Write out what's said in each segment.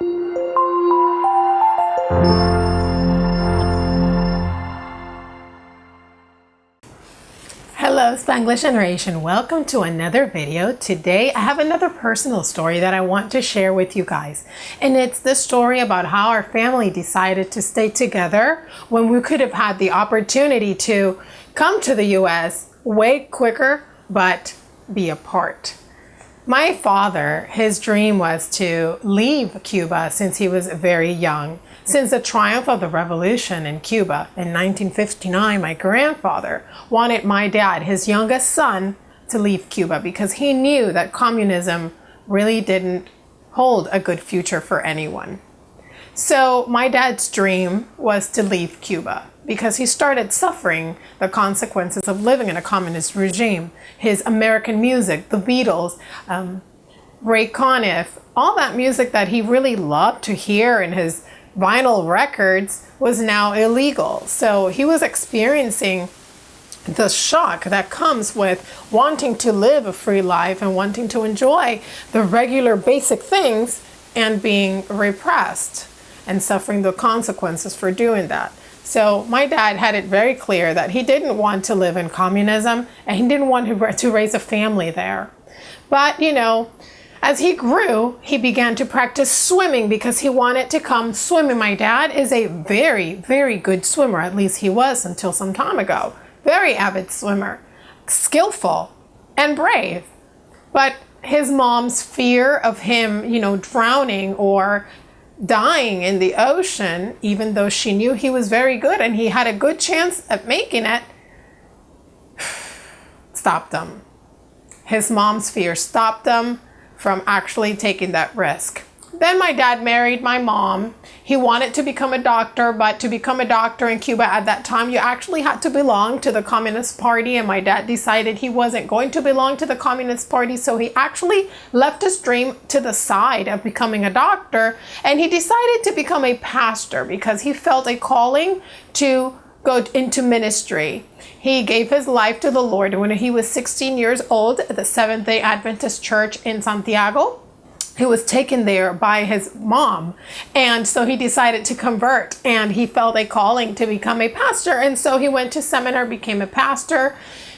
Hello Spanglish generation, welcome to another video. Today I have another personal story that I want to share with you guys. And it's the story about how our family decided to stay together when we could have had the opportunity to come to the US way quicker but be apart. My father, his dream was to leave Cuba since he was very young. Since the triumph of the revolution in Cuba in 1959, my grandfather wanted my dad, his youngest son, to leave Cuba because he knew that communism really didn't hold a good future for anyone. So my dad's dream was to leave Cuba because he started suffering the consequences of living in a communist regime. His American music, the Beatles, um, Ray Conniff, all that music that he really loved to hear in his vinyl records was now illegal. So he was experiencing the shock that comes with wanting to live a free life and wanting to enjoy the regular basic things and being repressed and suffering the consequences for doing that. So my dad had it very clear that he didn't want to live in communism and he didn't want to raise a family there. But, you know, as he grew, he began to practice swimming because he wanted to come swimming. My dad is a very, very good swimmer. At least he was until some time ago. Very avid swimmer, skillful and brave. But his mom's fear of him, you know, drowning or dying in the ocean, even though she knew he was very good and he had a good chance at making it, stopped him. His mom's fear stopped him from actually taking that risk. Then my dad married my mom. He wanted to become a doctor, but to become a doctor in Cuba at that time, you actually had to belong to the Communist Party. And my dad decided he wasn't going to belong to the Communist Party. So he actually left his dream to the side of becoming a doctor. And he decided to become a pastor because he felt a calling to go into ministry. He gave his life to the Lord when he was 16 years old at the Seventh-day Adventist Church in Santiago. He was taken there by his mom. And so he decided to convert and he felt a calling to become a pastor. And so he went to seminary, became a pastor,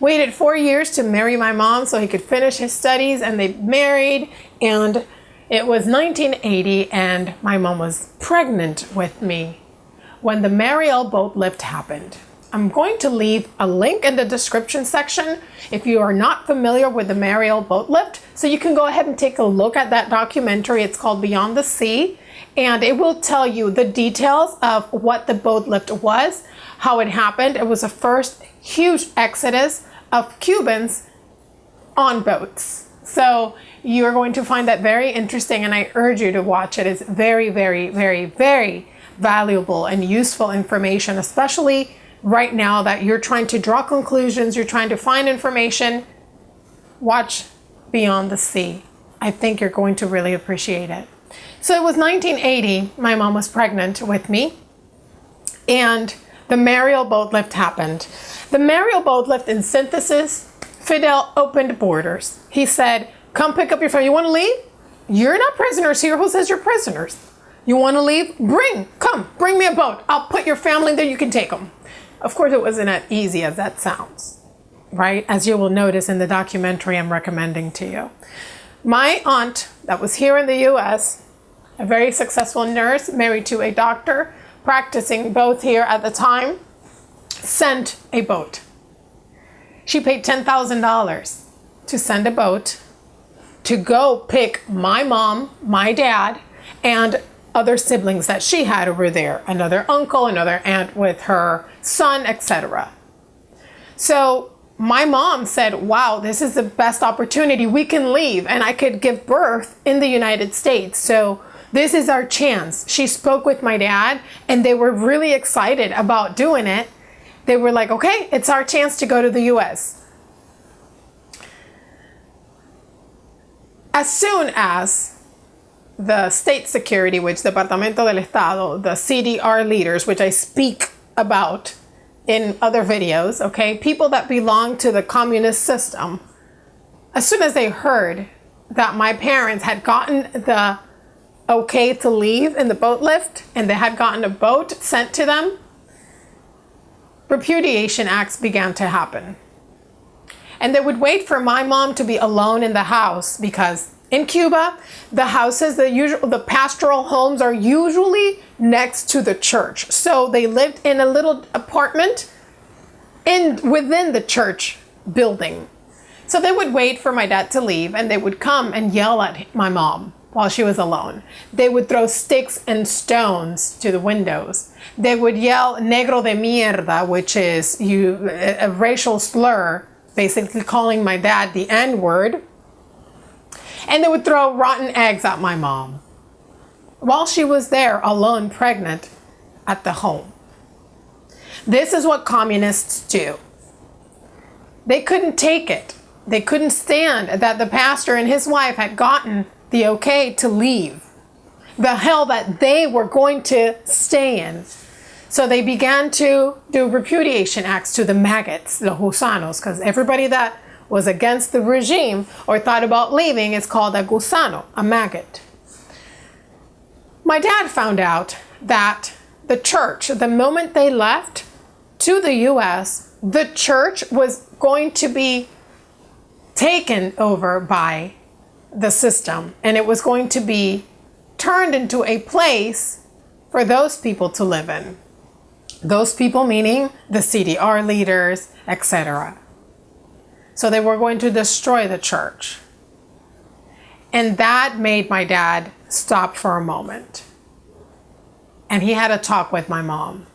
waited four years to marry my mom so he could finish his studies and they married. And it was 1980 and my mom was pregnant with me when the Mariel boat lift happened. I'm going to leave a link in the description section if you are not familiar with the Mariel boat lift. So you can go ahead and take a look at that documentary. It's called Beyond the Sea. And it will tell you the details of what the boat lift was, how it happened. It was the first huge exodus of Cubans on boats. So you're going to find that very interesting and I urge you to watch it. It's very, very, very, very valuable and useful information, especially right now that you're trying to draw conclusions, you're trying to find information, watch Beyond the Sea. I think you're going to really appreciate it. So it was 1980, my mom was pregnant with me, and the Mariel boat lift happened. The Mariel boat lift in synthesis, Fidel opened borders. He said, come pick up your family. You want to leave? You're not prisoners here. Who says you're prisoners? You want to leave? Bring, come, bring me a boat. I'll put your family there. You can take them. Of course, it wasn't as easy as that sounds, right? As you will notice in the documentary I'm recommending to you. My aunt that was here in the US, a very successful nurse, married to a doctor, practicing both here at the time, sent a boat. She paid $10,000 to send a boat to go pick my mom, my dad, and other siblings that she had over there, another uncle, another aunt with her son, etc. So my mom said, wow, this is the best opportunity. We can leave and I could give birth in the United States. So this is our chance. She spoke with my dad and they were really excited about doing it. They were like, okay, it's our chance to go to the US. As soon as the state security, which Departamento del Estado, the CDR leaders, which I speak about in other videos, okay, people that belong to the communist system, as soon as they heard that my parents had gotten the okay to leave in the boat lift and they had gotten a boat sent to them, repudiation acts began to happen. And they would wait for my mom to be alone in the house because in Cuba, the houses, the usual, the pastoral homes are usually next to the church. So they lived in a little apartment in within the church building. So they would wait for my dad to leave and they would come and yell at my mom while she was alone. They would throw sticks and stones to the windows. They would yell negro de mierda, which is you a, a racial slur, basically calling my dad the N-word. And they would throw rotten eggs at my mom while she was there alone pregnant at the home. This is what communists do. They couldn't take it. They couldn't stand that the pastor and his wife had gotten the okay to leave the hell that they were going to stay in. So they began to do repudiation acts to the maggots, the gusanos, because everybody that was against the regime or thought about leaving is called a gusano, a maggot. My dad found out that the church, the moment they left to the US, the church was going to be taken over by the system and it was going to be turned into a place for those people to live in. Those people meaning the CDR leaders, etc. So they were going to destroy the church. And that made my dad stop for a moment. And he had a talk with my mom.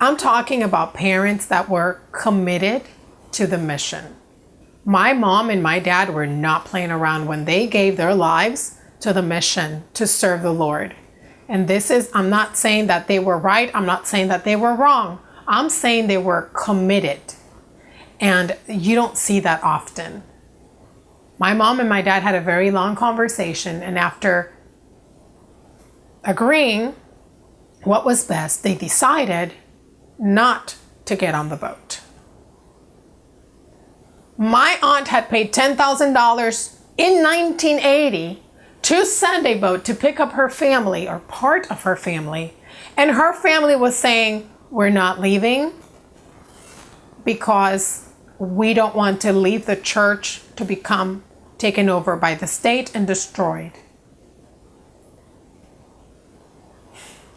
I'm talking about parents that were committed to the mission. My mom and my dad were not playing around when they gave their lives to the mission to serve the Lord. And this is, I'm not saying that they were right. I'm not saying that they were wrong. I'm saying they were committed. And you don't see that often. My mom and my dad had a very long conversation, and after agreeing what was best, they decided not to get on the boat. My aunt had paid $10,000 in 1980 to Sunday Boat to pick up her family or part of her family. And her family was saying, We're not leaving because we don't want to leave the church to become taken over by the state and destroyed.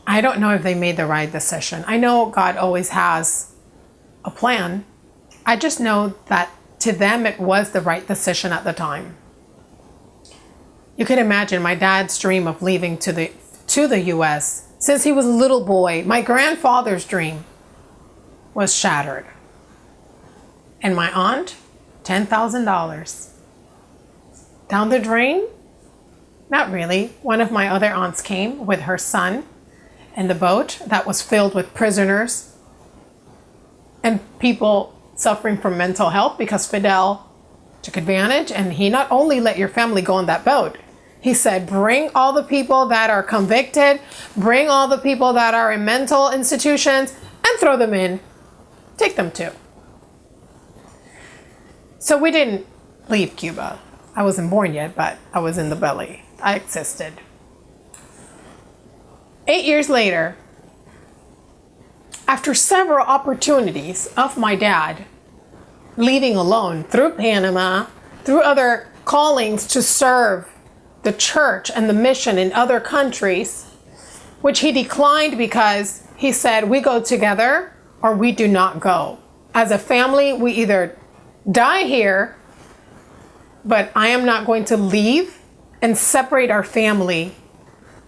I don't know if they made the right decision. I know God always has a plan. I just know that to them it was the right decision at the time. You can imagine my dad's dream of leaving to the to the US since he was a little boy. My grandfather's dream was shattered. And my aunt, $10,000. Down the drain? Not really. One of my other aunts came with her son in the boat that was filled with prisoners and people suffering from mental health because Fidel took advantage and he not only let your family go on that boat, he said, bring all the people that are convicted, bring all the people that are in mental institutions and throw them in. Take them too. So we didn't leave Cuba. I wasn't born yet, but I was in the belly. I existed. Eight years later, after several opportunities of my dad leaving alone through Panama, through other callings to serve the church and the mission in other countries, which he declined because he said, We go together or we do not go. As a family, we either die here, but I am not going to leave and separate our family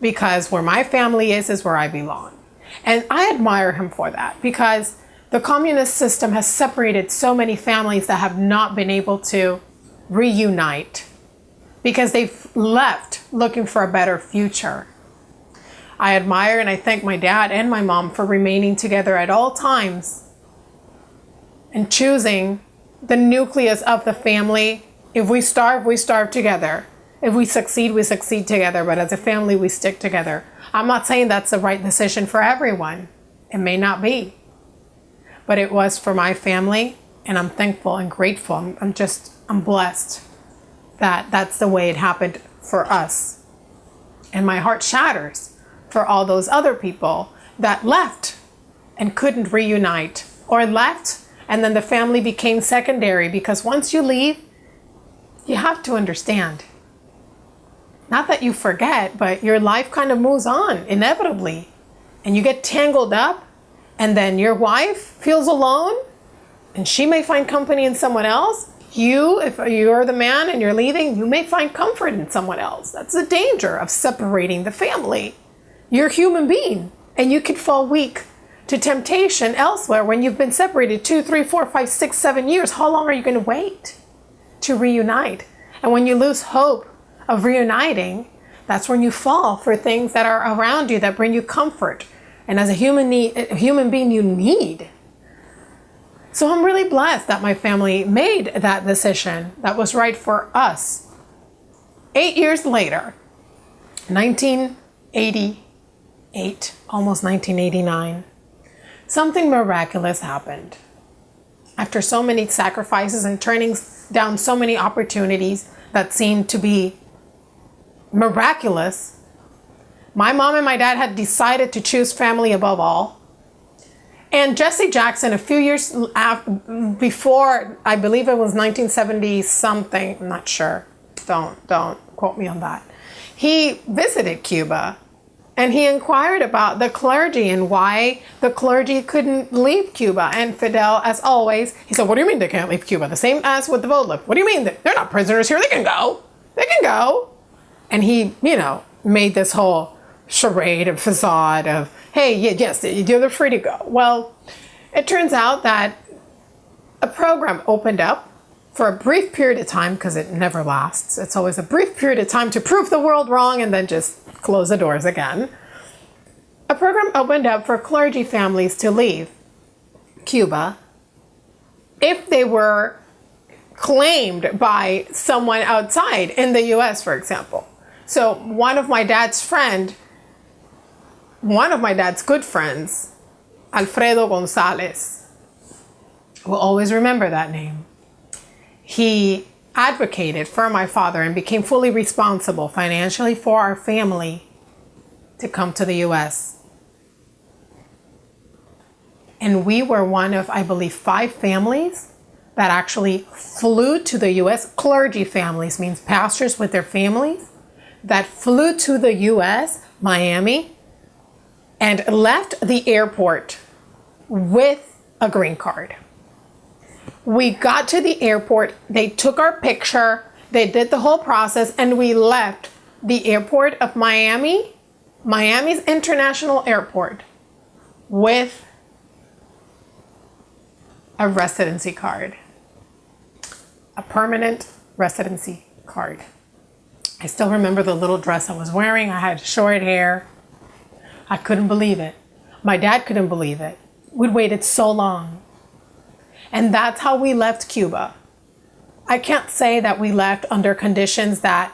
because where my family is, is where I belong. And I admire him for that because the communist system has separated so many families that have not been able to reunite because they've left looking for a better future. I admire and I thank my dad and my mom for remaining together at all times and choosing the nucleus of the family. If we starve, we starve together. If we succeed, we succeed together. But as a family, we stick together. I'm not saying that's the right decision for everyone. It may not be. But it was for my family, and I'm thankful and grateful. I'm, I'm just, I'm blessed that that's the way it happened for us. And and my heart shatters for all those other people that left and couldn't reunite or left and then the family became secondary because once you leave, you have to understand. Not that you forget, but your life kind of moves on inevitably and you get tangled up and then your wife feels alone and she may find company in someone else. You, if you're the man and you're leaving, you may find comfort in someone else. That's the danger of separating the family. You're a human being and you could fall weak to temptation elsewhere when you've been separated two, three, four, five, six, seven years. How long are you going to wait to reunite? And when you lose hope of reuniting, that's when you fall for things that are around you that bring you comfort. And as a human, need, a human being, you need. So I'm really blessed that my family made that decision that was right for us. Eight years later, 1988, almost 1989, something miraculous happened. After so many sacrifices and turning down so many opportunities that seemed to be miraculous, my mom and my dad had decided to choose family above all. And Jesse Jackson, a few years after, before, I believe it was 1970 something, I'm not sure, don't, don't quote me on that. He visited Cuba and he inquired about the clergy and why the clergy couldn't leave Cuba. And Fidel, as always, he said, what do you mean they can't leave Cuba? The same as with the boat lift. What do you mean? They're not prisoners here. They can go. They can go. And he, you know, made this whole charade and facade of, hey, yes, they're free to go. Well, it turns out that a program opened up for a brief period of time, because it never lasts. It's always a brief period of time to prove the world wrong and then just close the doors again. A program opened up for clergy families to leave Cuba if they were claimed by someone outside in the US, for example. So one of my dad's friend, one of my dad's good friends, Alfredo Gonzalez, will always remember that name. He advocated for my father and became fully responsible financially for our family to come to the US. And we were one of, I believe, five families that actually flew to the US. Clergy families means pastors with their families that flew to the US, Miami, and left the airport with a green card. We got to the airport, they took our picture, they did the whole process, and we left the airport of Miami, Miami's International Airport, with a residency card, a permanent residency card. I still remember the little dress I was wearing. I had short hair. I couldn't believe it. My dad couldn't believe it. We'd waited so long. And that's how we left Cuba. I can't say that we left under conditions that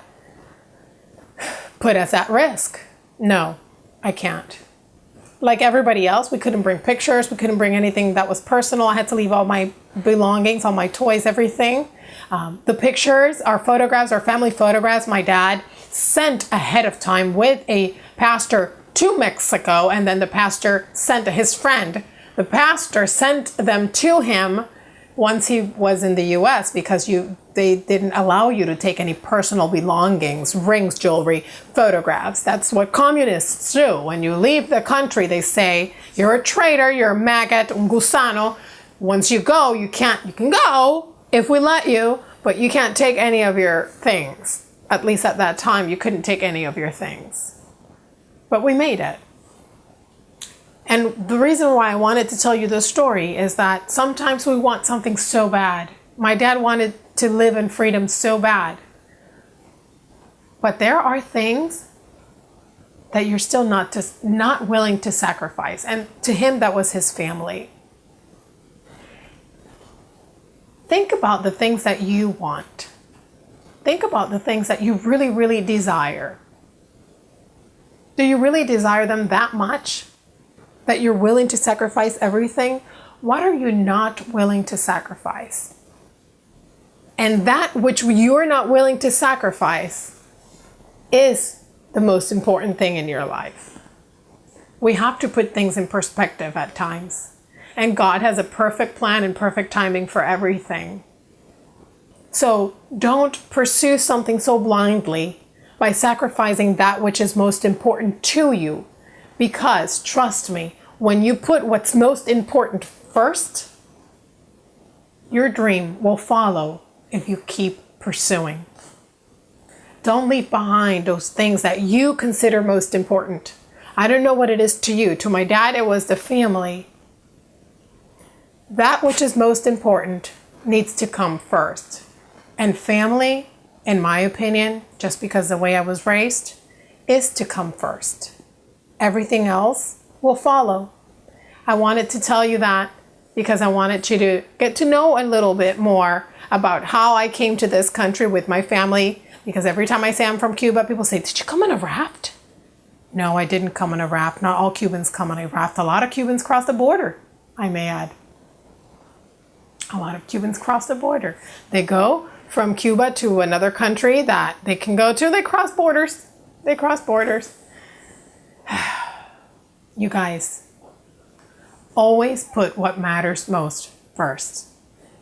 put us at risk. No, I can't. Like everybody else, we couldn't bring pictures, we couldn't bring anything that was personal. I had to leave all my belongings, all my toys, everything. Um, the pictures, our photographs, our family photographs, my dad sent ahead of time with a pastor to Mexico, and then the pastor sent his friend the pastor sent them to him once he was in the US because you they didn't allow you to take any personal belongings, rings, jewelry, photographs. That's what communists do. When you leave the country, they say, you're a traitor, you're a maggot, un gusano. Once you go, you can't, you can go if we let you, but you can't take any of your things. At least at that time, you couldn't take any of your things. But we made it. And the reason why I wanted to tell you this story is that sometimes we want something so bad. My dad wanted to live in freedom so bad. But there are things that you're still not to, not willing to sacrifice. And to him, that was his family. Think about the things that you want. Think about the things that you really, really desire. Do you really desire them that much? That you're willing to sacrifice everything, what are you not willing to sacrifice? And that which you're not willing to sacrifice is the most important thing in your life. We have to put things in perspective at times. And God has a perfect plan and perfect timing for everything. So don't pursue something so blindly by sacrificing that which is most important to you. Because, trust me, when you put what's most important first, your dream will follow if you keep pursuing. Don't leave behind those things that you consider most important. I don't know what it is to you. To my dad, it was the family. That which is most important needs to come first. And family, in my opinion, just because the way I was raised, is to come first. Everything else will follow. I wanted to tell you that because I wanted you to get to know a little bit more about how I came to this country with my family. Because every time I say I'm from Cuba, people say, Did you come on a raft? No, I didn't come on a raft. Not all Cubans come on a raft. A lot of Cubans cross the border, I may add. A lot of Cubans cross the border. They go from Cuba to another country that they can go to. They cross borders. They cross borders. you guys, always put what matters most first,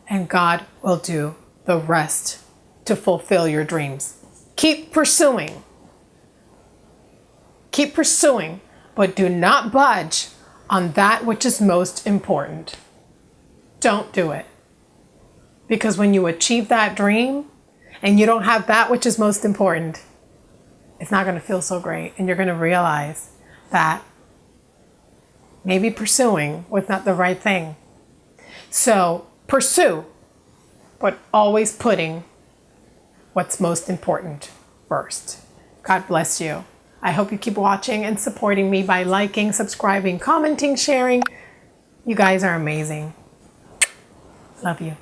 and God will do the rest to fulfill your dreams. Keep pursuing. Keep pursuing, but do not budge on that which is most important. Don't do it. Because when you achieve that dream and you don't have that which is most important, it's not going to feel so great. And you're going to realize that maybe pursuing was not the right thing. So pursue, but always putting what's most important first. God bless you. I hope you keep watching and supporting me by liking, subscribing, commenting, sharing. You guys are amazing. Love you.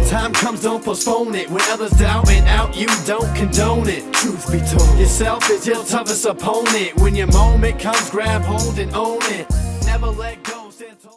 When time comes, don't postpone it. When others doubt it out, you don't condone it. Truth be told, yourself is your toughest opponent. When your moment comes, grab hold and own it. Never let go.